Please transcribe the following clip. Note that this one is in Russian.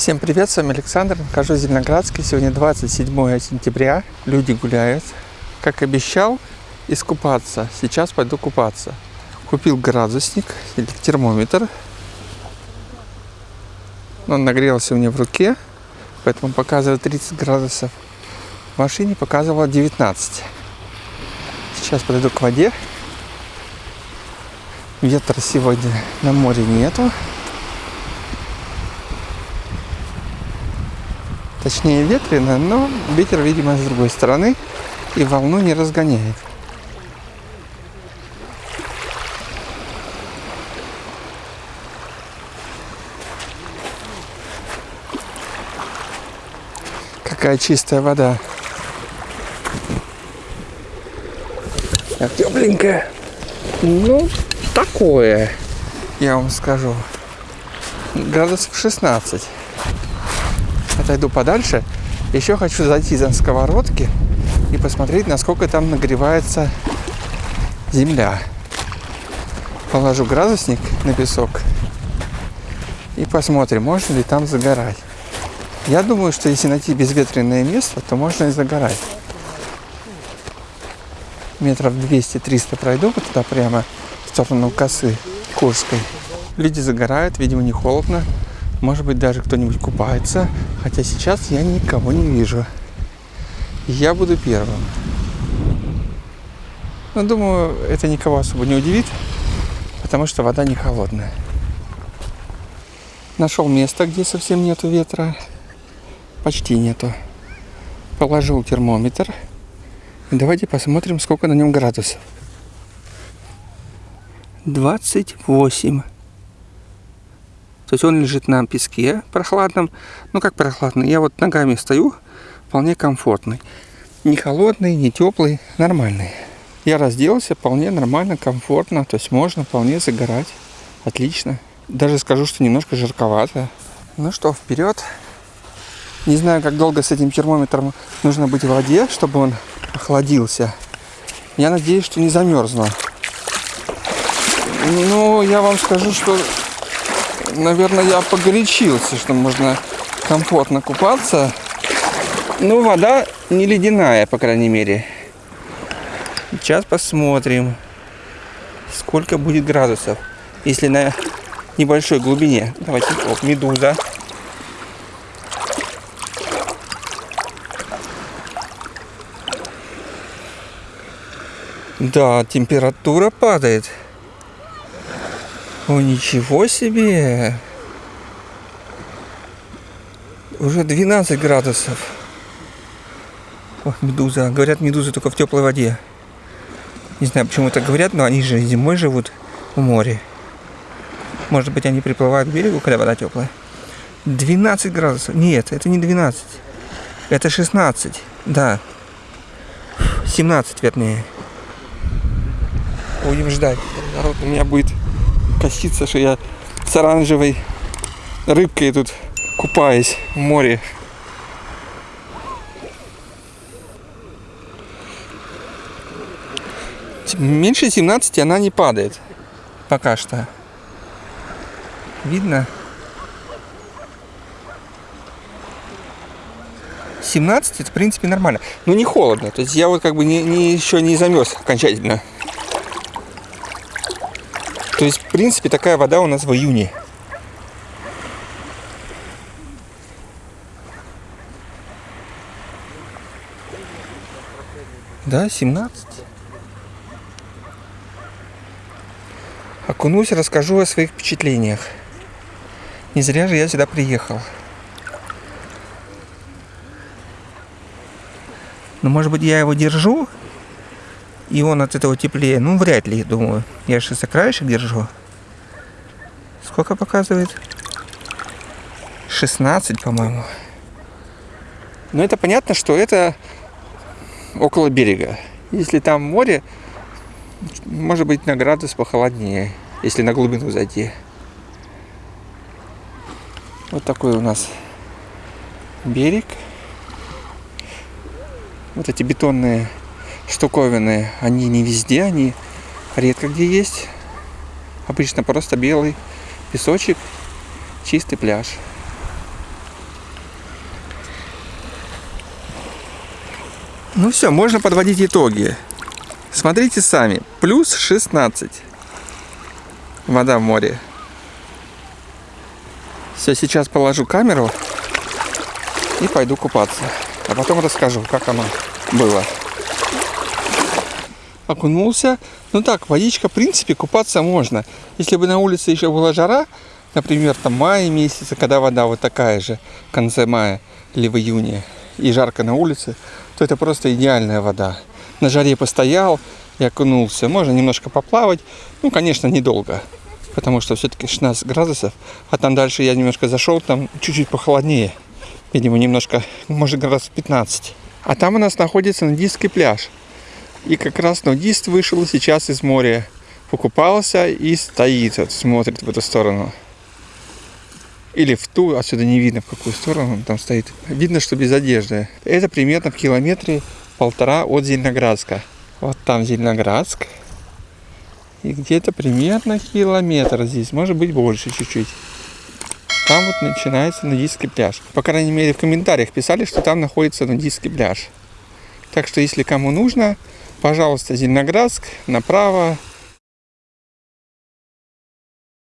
Всем привет, с вами Александр, нахожусь в Зеленоградске. Сегодня 27 сентября, люди гуляют. Как обещал, искупаться. Сейчас пойду купаться. Купил градусник или термометр. Он нагрелся у меня в руке, поэтому показывает 30 градусов. В машине показывало 19. Сейчас подойду к воде. Ветра сегодня на море нету. Точнее ветрено, но ветер, видимо, с другой стороны и волну не разгоняет. Какая чистая вода. Тепленькая. Ну, такое, я вам скажу. Градусов 16 отойду подальше. Еще хочу зайти за сковородки и посмотреть, насколько там нагревается земля. Положу градусник на песок и посмотрим, можно ли там загорать. Я думаю, что если найти безветренное место, то можно и загорать. Метров 200-300 пройду вот туда прямо в сторону косы Курской. Люди загорают, видимо, не холодно. Может быть, даже кто-нибудь купается. Хотя сейчас я никого не вижу. Я буду первым. Но думаю, это никого особо не удивит, потому что вода не холодная. Нашел место, где совсем нету ветра. Почти нету. Положил термометр. давайте посмотрим, сколько на нем градусов. 28. То есть он лежит на песке прохладном. Ну как прохладный? Я вот ногами стою, вполне комфортный. Не холодный, не теплый, нормальный. Я разделся вполне нормально, комфортно. То есть можно вполне загорать. Отлично. Даже скажу, что немножко жарковато. Ну что, вперед. Не знаю, как долго с этим термометром нужно быть в воде, чтобы он охладился. Я надеюсь, что не замерзло. Ну, я вам скажу, что наверное, я погорячился, что можно комфортно купаться. Ну, вода не ледяная, по крайней мере. Сейчас посмотрим, сколько будет градусов, если на небольшой глубине. Давайте, вот, медуза. Да, температура падает. О, ничего себе! Уже 12 градусов. О, медуза. Говорят, медузы только в теплой воде. Не знаю, почему так говорят, но они же зимой живут в море. Может быть, они приплывают к берегу, когда вода теплая. 12 градусов. Нет, это не 12. Это 16. Да. 17, вернее. Будем ждать. Народ у меня будет коситься, что я с оранжевой рыбкой тут купаюсь в море. Меньше 17 она не падает. Пока что. Видно? 17 это в принципе нормально. Но не холодно. То есть я вот как бы не, не, еще не замерз окончательно. То есть, в принципе, такая вода у нас в июне. Да, 17. Окунусь, расскажу о своих впечатлениях. Не зря же я сюда приехал. Но ну, может быть я его держу и он от этого теплее. Ну, вряд ли, думаю. Я же за краешек держу. Сколько показывает? 16, по-моему. Но это понятно, что это около берега. Если там море, может быть на градус похолоднее, если на глубину зайти. Вот такой у нас берег. Вот эти бетонные штуковины, они не везде, они редко где есть. Обычно просто белый песочек, чистый пляж. Ну все, можно подводить итоги. Смотрите сами. Плюс 16. Вода в море. Все, сейчас положу камеру и пойду купаться. А потом расскажу, как оно было. Окунулся. Ну так, водичка, в принципе, купаться можно. Если бы на улице еще была жара, например, там мая месяца, когда вода вот такая же, в конце мая или в июне, и жарко на улице, то это просто идеальная вода. На жаре постоял и окунулся. Можно немножко поплавать. Ну, конечно, недолго. Потому что все-таки 16 градусов. А там дальше я немножко зашел, там чуть-чуть похолоднее. Видимо, немножко, может, градусов 15. А там у нас находится нудистский пляж. И как раз нудист вышел сейчас из моря. Покупался и стоит, вот, смотрит в эту сторону. Или в ту, отсюда не видно, в какую сторону он там стоит. Видно, что без одежды. Это примерно в километре полтора от Зеленоградска. Вот там Зеленоградск. И где-то примерно километр здесь, может быть больше чуть-чуть. Там вот начинается нудистский пляж. По крайней мере в комментариях писали, что там находится нудистский пляж. Так что если кому нужно, пожалуйста, Зеленоградск, направо,